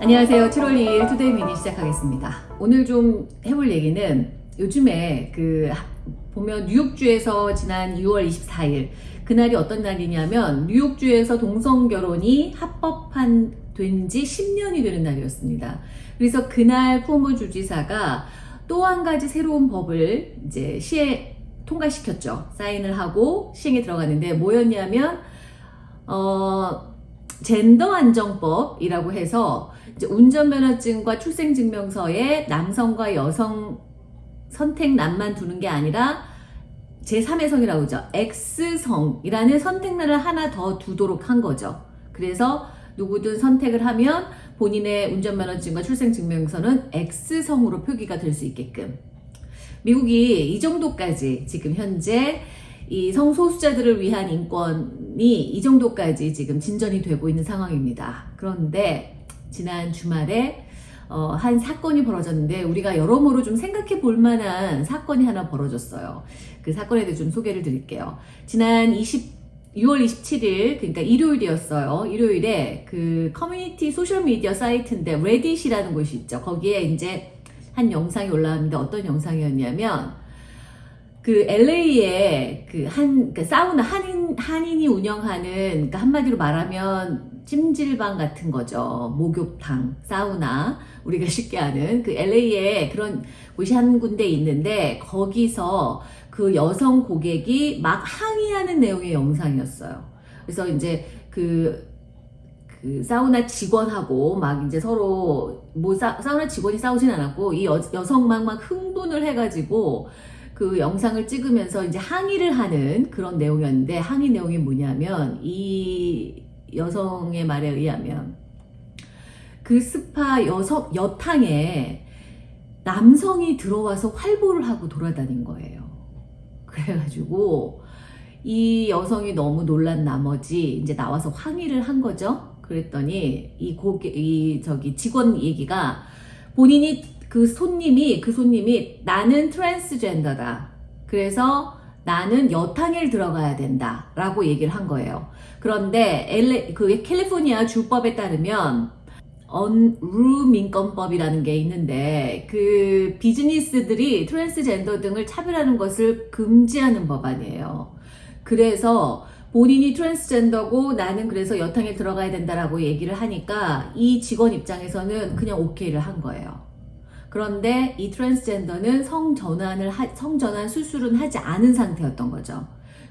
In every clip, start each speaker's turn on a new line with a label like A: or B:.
A: 안녕하세요. 7월 2일 투데이 미니 시작하겠습니다. 오늘 좀 해볼 얘기는 요즘에 그 보면 뉴욕주에서 지난 2월 24일 그날이 어떤 날이냐면 뉴욕주에서 동성 결혼이 합법한 된 지 10년이 되는 날이었습니다. 그래서 그날 쿠오모 주지사가 또 한 가지 새로운 법을 이제 시에 통과시켰죠. 사인을 하고 시행에 들어갔는데 뭐였냐면 어 젠더 안정법이라고 해서 운전면허증과 출생증명서에 남성과 여성 선택란만 두는 게 아니라 제3의 성이라고 하죠. X성이라는 선택란을 하나 더 두도록 한 거죠. 그래서 누구든 선택을 하면 본인의 운전면허증과 출생증명서는 X성으로 표기가 될 수 있게끔 미국이 이 정도까지 지금 현재 이 성소수자들을 위한 인권이 이 정도까지 지금 진전이 되고 있는 상황입니다. 그런데 지난 주말에 어, 한 사건이 벌어졌는데 우리가 여러모로 좀 생각해 볼 만한 사건이 하나 벌어졌어요. 그 사건에 대해 좀 소개를 드릴게요. 지난 20 6월 27일 그러니까 일요일이었어요. 일요일에 그 커뮤니티 소셜 미디어 사이트인데 Reddit이라는 곳이 있죠. 거기에 이제 한 영상이 올라왔는데 어떤 영상이었냐면 그 LA에 그한그 사우나 한인 한인이 운영하는 그러니까 한마디로 말하면 찜질방 같은 거죠. 목욕탕, 사우나 우리가 쉽게 아는 그 LA에 그런 곳이 한 군데 있는데 거기서 그 여성 고객이 막 항의하는 내용의 영상이었어요. 그래서 이제 그, 그 사우나 직원하고 막 이제 서로 뭐 사, 우나 직원이 싸우진 않았고 이 여, 여성만 막 흥분을 해가지고 그 영상을 찍으면서 이제 항의를 하는 그런 내용이었는데 항의 내용이 뭐냐면 이 여성의 말에 의하면 그 스파 여성 여탕에 남성이 들어와서 활보를 하고 돌아다닌 거예요. 그래가지고 이 여성이 너무 놀란 나머지 이제 나와서 항의를 한 거죠. 그랬더니 이 고객 이 저기 직원 얘기가 본인이 그 손님이 그 손님이 나는 트랜스젠더다. 그래서 나는 여탕에 들어가야 된다 라고 얘기를 한 거예요. 그런데 LA, 그 캘리포니아 주법에 따르면 Unruh 인권법이라는 게 있는데 그 비즈니스들이 트랜스젠더 등을 차별하는 것을 금지하는 법안이에요. 그래서 본인이 트랜스젠더고 나는 그래서 여탕에 들어가야 된다라고 얘기를 하니까 이 직원 입장에서는 그냥 오케이를 한 거예요. 그런데 이 트랜스젠더는 성전환을 하, 성전환 수술은 하지 않은 상태였던 거죠.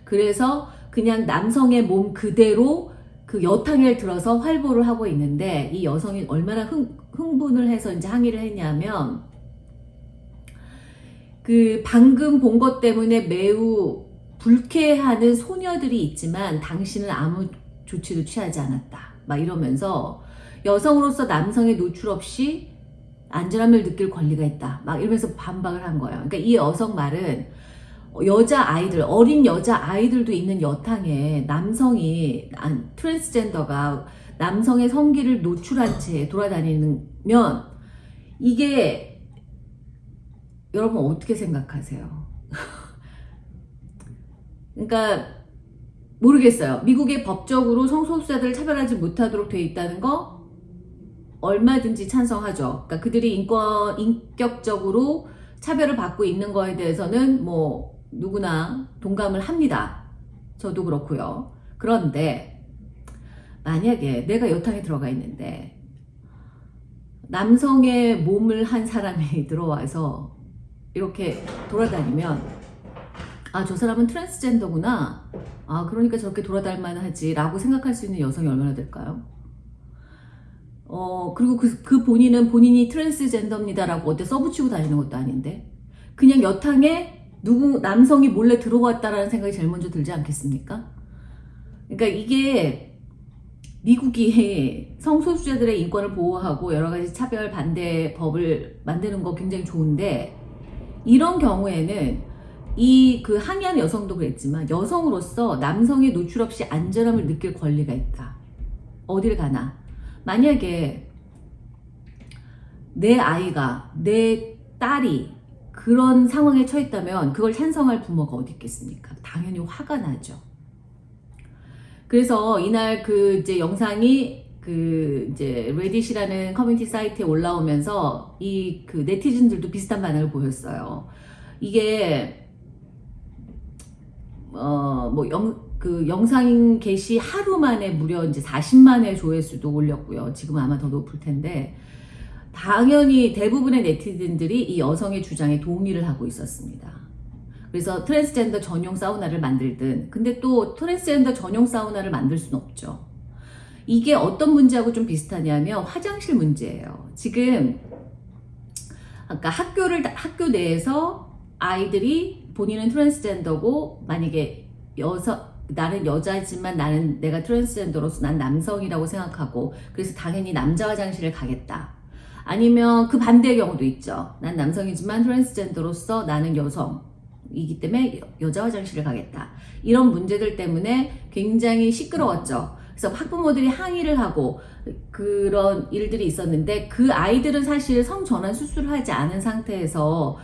A: 그래서 그냥 남성의 몸 그대로 그 여탕에 들어서 활보를 하고 있는데 이 여성이 얼마나 흥, 흥분을 해서 이제 항의를 했냐면 그 방금 본 것 때문에 매우 불쾌하는 소녀들이 있지만 당신은 아무 조치도 취하지 않았다. 막 이러면서 여성으로서 남성의 노출 없이 안전함을 느낄 권리가 있다. 막 이러면서 반박을 한 거예요. 그러니까 이 여성 말은 여자 아이들, 어린 여자 아이들도 있는 여탕에 남성이, 트랜스젠더가 남성의 성기를 노출한 채 돌아다니면 이게 여러분 어떻게 생각하세요? 그러니까 모르겠어요. 미국의 법적으로 성소수자들을 차별하지 못하도록 돼 있다는 거 얼마든지 찬성하죠. 그러니까 그들이 인권, 인격적으로 차별을 받고 있는 거에 대해서는 뭐 누구나 동감을 합니다. 저도 그렇고요. 그런데 만약에 내가 여탕에 들어가 있는데 남성의 몸을 한 사람이 들어와서 이렇게 돌아다니면 아 저 사람은 트랜스젠더구나 아 그러니까 저렇게 돌아다닐만 하지 라고 생각할 수 있는 여성이 얼마나 될까요? 어, 그리고 그, 그 본인은 본인이 트랜스젠더입니다라고 어디 써붙이고 다니는 것도 아닌데. 그냥 여탕에 누구, 남성이 몰래 들어왔다라는 생각이 제일 먼저 들지 않겠습니까? 그러니까 이게 미국이 성소수자들의 인권을 보호하고 여러 가지 차별 반대 법을 만드는 거 굉장히 좋은데 이런 경우에는 이 그 항의한 여성도 그랬지만 여성으로서 남성의 노출 없이 안전함을 느낄 권리가 있다. 어딜 가나. 만약에 내 아이가 내 딸이 그런 상황에 처했다면 그걸 찬성할 부모가 어디 있겠습니까? 당연히 화가 나죠. 그래서 이날 그 이제 영상이 그 이제 Reddit이라는 커뮤니티 사이트에 올라오면서 이 그 네티즌들도 비슷한 반응을 보였어요. 이게 어뭐 그 영상 게시 하루 만에 무려 이제 40만의 조회수도 올렸고요. 지금 아마 더 높을 텐데 당연히 대부분의 네티즌들이 이 여성의 주장에 동의를 하고 있었습니다. 그래서 트랜스젠더 전용 사우나를 만들든 근데 또 트랜스젠더 전용 사우나를 만들 수는 없죠. 이게 어떤 문제하고 좀 비슷하냐면 화장실 문제예요. 지금 아까 학교를 학교 내에서 아이들이 본인은 트랜스젠더고 만약에 여성 나는 여자지만 나는 내가 트랜스젠더로서 난 남성이라고 생각하고 그래서 당연히 남자 화장실을 가겠다. 아니면 그 반대의 경우도 있죠. 난 남성이지만 트랜스젠더로서 나는 여성이기 때문에 여자 화장실을 가겠다. 이런 문제들 때문에 굉장히 시끄러웠죠. 그래서 학부모들이 항의를 하고 그런 일들이 있었는데 그 아이들은 사실 성전환 수술을 하지 않은 상태에서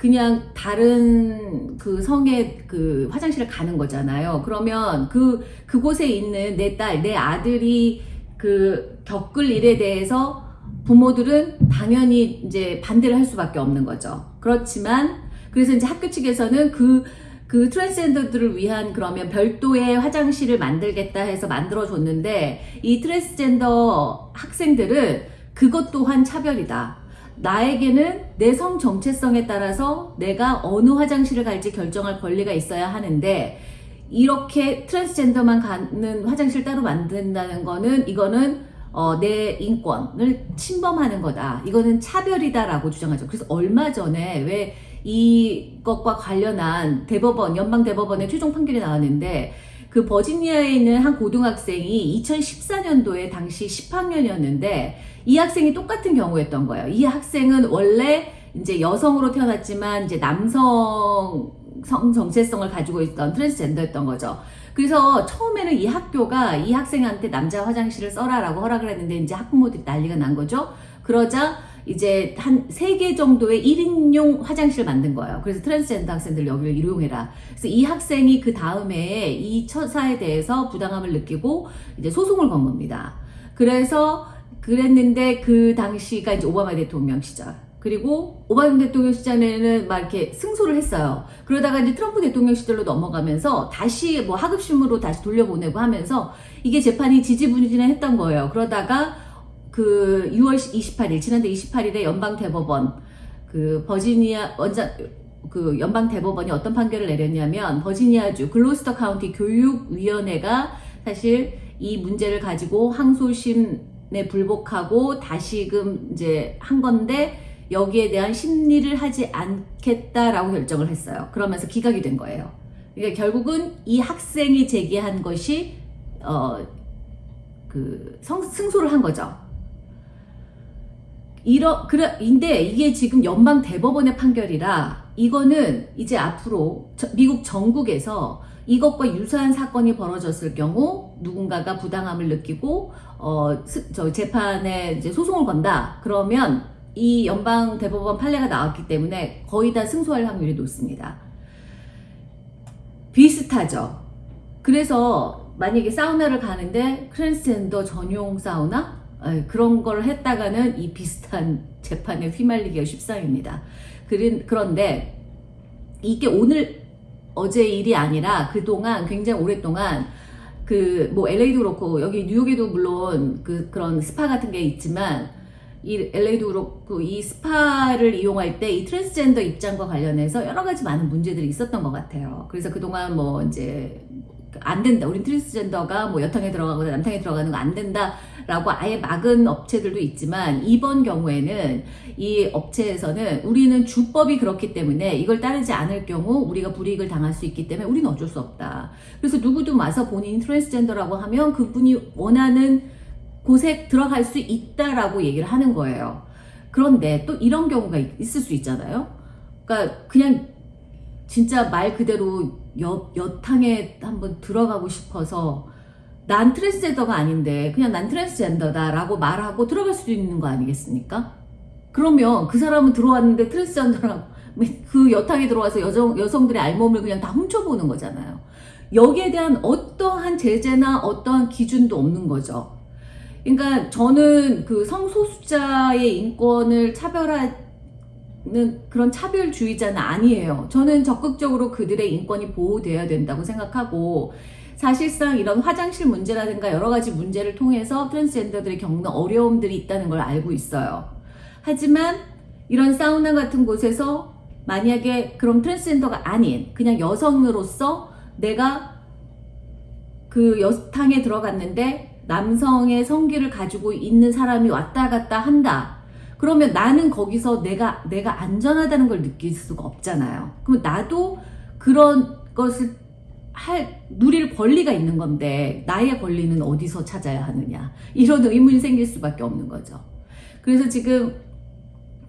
A: 그냥 다른 그 성의 그 화장실을 가는 거잖아요. 그러면 그 그곳에 있는 내 딸, 내 아들이 그 겪을 일에 대해서 부모들은 당연히 이제 반대를 할 수밖에 없는 거죠. 그렇지만 그래서 이제 학교 측에서는 그, 그 트랜스젠더들을 위한 그러면 별도의 화장실을 만들겠다 해서 만들어줬는데 이 트랜스젠더 학생들은 그것 또한 차별이다. 나에게는 내 성 정체성에 따라서 내가 어느 화장실을 갈지 결정할 권리가 있어야 하는데 이렇게 트랜스젠더만 가는 화장실 따로 만든다는 거는 이거는 어, 내 인권을 침범하는 거다. 이거는 차별이다라고 주장하죠. 그래서 얼마 전에 왜 이것과 관련한 대법원, 연방대법원의 최종 판결이 나왔는데 그 버지니아에 있는 한 고등학생이 2014년도에 당시 10학년이었는데 이 학생이 똑같은 경우였던 거예요. 이 학생은 원래 이제 여성으로 태어났지만 이제 남성 성 정체성을 가지고 있던 트랜스젠더였던 거죠. 그래서 처음에는 이 학교가 이 학생한테 남자 화장실을 써라라고 허락을 했는데 이제 학부모들이 난리가 난 거죠. 그러자 이제 한 세 개 정도의 1인용 화장실을 만든 거예요. 그래서 트랜스젠더 학생들 여기를 이용해라. 그래서 이 학생이 그 다음에 이 처사에 대해서 부당함을 느끼고 이제 소송을 건 겁니다. 그래서 그랬는데 그 당시가 이제 오바마 대통령 시절. 그리고 오바마 대통령 시절에는 막 이렇게 승소를 했어요. 그러다가 이제 트럼프 대통령 시절로 넘어가면서 다시 뭐 하급심으로 다시 돌려보내고 하면서 이게 재판이 지지부진했던 거예요. 그러다가 그 6월 28일 지난달 28일에 연방 대법원 그 버지니아 원장 그 연방 대법원이 어떤 판결을 내렸냐면 버지니아주 글로스터 카운티 교육위원회가 사실 이 문제를 가지고 항소심에 불복하고 다시금 이제 한 건데 여기에 대한 심리를 하지 않겠다라고 결정을 했어요. 그러면서 기각이 된 거예요. 그러니까 결국은 이 학생이 제기한 것이 어 그 승소를 한 거죠. 이러 그래 인데 이게 지금 연방 대법원의 판결이라 이거는 이제 앞으로 저, 미국 전국에서 이것과 유사한 사건이 벌어졌을 경우 누군가가 부당함을 느끼고 어저 재판에 이제 소송을 건다 그러면 이 연방 대법원 판례가 나왔기 때문에 거의 다 승소할 확률이 높습니다. 비슷하죠. 그래서 만약에 사우나를 가는데 트랜스젠더 전용 사우나 그런 걸 했다가는 이 비슷한 재판에 휘말리기가 쉽상입니다. 그런데 이게 오늘 어제 일이 아니라 그동안 굉장히 오랫동안 그 뭐 LA도 그렇고 여기 뉴욕에도 물론 그 그런 스파 같은 게 있지만 이 LA도 그렇고 이 스파를 이용할 때 이 트랜스젠더 입장과 관련해서 여러 가지 많은 문제들이 있었던 것 같아요. 그래서 그동안 뭐 이제 안 된다. 우린 트랜스젠더가 뭐 여탕에 들어가거나 남탕에 들어가는 거 안 된다라고 아예 막은 업체들도 있지만 이번 경우에는 이 업체에서는 우리는 주법이 그렇기 때문에 이걸 따르지 않을 경우 우리가 불이익을 당할 수 있기 때문에 우리는 어쩔 수 없다. 그래서 누구도 와서 본인이 트랜스젠더라고 하면 그분이 원하는 곳에 들어갈 수 있다라고 얘기를 하는 거예요. 그런데 또 이런 경우가 있을 수 있잖아요. 그러니까 그냥 진짜 말 그대로 여, 여탕에 한번 들어가고 싶어서 난 트랜스젠더가 아닌데 그냥 난 트랜스젠더다 라고 말하고 들어갈 수도 있는 거 아니겠습니까? 그러면 그 사람은 들어왔는데 트랜스젠더라고 그 여탕에 들어와서 여성, 여성들의 알몸을 그냥 다 훔쳐보는 거잖아요. 여기에 대한 어떠한 제재나 어떠한 기준도 없는 거죠. 그러니까 저는 그 성소수자의 인권을 차별하 는 그런 차별주의자는 아니에요. 저는 적극적으로 그들의 인권이 보호되어야 된다고 생각하고 사실상 이런 화장실 문제라든가 여러 가지 문제를 통해서 트랜스젠더들이 겪는 어려움들이 있다는 걸 알고 있어요. 하지만 이런 사우나 같은 곳에서 만약에 그런 트랜스젠더가 아닌 그냥 여성으로서 내가 그 여탕에 들어갔는데 남성의 성기를 가지고 있는 사람이 왔다 갔다 한다. 그러면 나는 거기서 내가 내가 안전하다는 걸 느낄 수가 없잖아요. 그럼 나도 그런 것을 할 누릴 권리가 있는 건데 나의 권리는 어디서 찾아야 하느냐 이런 의문이 생길 수밖에 없는 거죠. 그래서 지금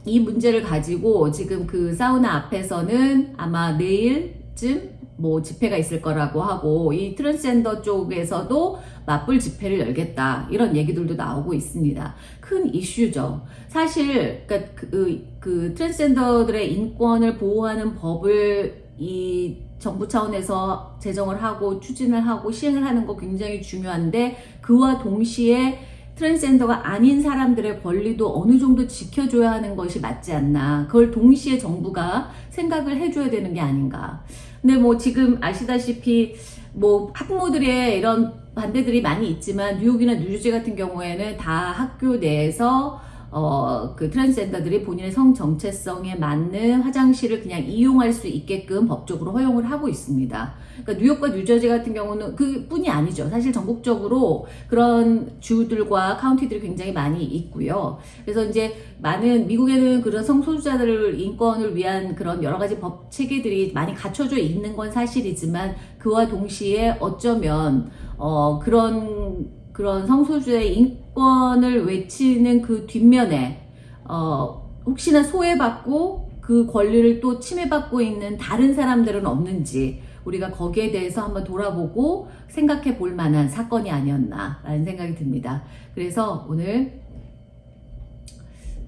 A: 이 문제를 가지고 지금 그 사우나 앞에서는 아마 내일쯤 뭐 집회가 있을 거라고 하고 이 트랜스젠더 쪽에서도 맞불 집회를 열겠다 이런 얘기들도 나오고 있습니다. 큰 이슈죠. 사실 그러니까 그, 그 트랜스젠더들의 인권을 보호하는 법을 이 정부 차원에서 제정을 하고 추진을 하고 시행을 하는 거 굉장히 중요한데 그와 동시에 트랜스젠더가 아닌 사람들의 권리도 어느 정도 지켜줘야 하는 것이 맞지 않나. 그걸 동시에 정부가 생각을 해줘야 되는 게 아닌가. 근데 뭐 지금 아시다시피 뭐 학부모들의 이런 반대들이 많이 있지만 뉴욕이나 뉴저지 같은 경우에는 다 학교 내에서 어, 그 트랜스젠더들이 본인의 성 정체성에 맞는 화장실을 그냥 이용할 수 있게끔 법적으로 허용을 하고 있습니다. 그러니까 뉴욕과 뉴저지 같은 경우는 그 뿐이 아니죠. 사실 전국적으로 그런 주들과 카운티들이 굉장히 많이 있고요. 그래서 이제 많은 미국에는 그런 성소수자들 인권을 위한 그런 여러 가지 법 체계들이 많이 갖춰져 있는 건 사실이지만 그와 동시에 어쩌면 어, 그런 그런 성소수자의 인권을 외치는 그 뒷면에 어, 혹시나 소외받고 그 권리를 또 침해받고 있는 다른 사람들은 없는지 우리가 거기에 대해서 한번 돌아보고 생각해 볼 만한 사건이 아니었나 라는 생각이 듭니다. 그래서 오늘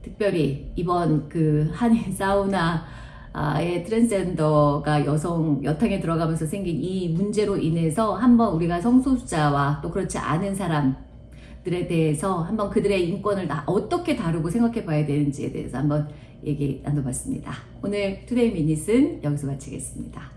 A: 특별히 이번 그 한인 사우나 아예 트랜스젠더가 여성 여탕에 들어가면서 생긴 이 문제로 인해서 한번 우리가 성소수자와 또 그렇지 않은 사람들에 대해서 한번 그들의 인권을 다 어떻게 다루고 생각해 봐야 되는지에 대해서 한번 얘기 나눠봤습니다. 오늘 Today Minute은 여기서 마치겠습니다.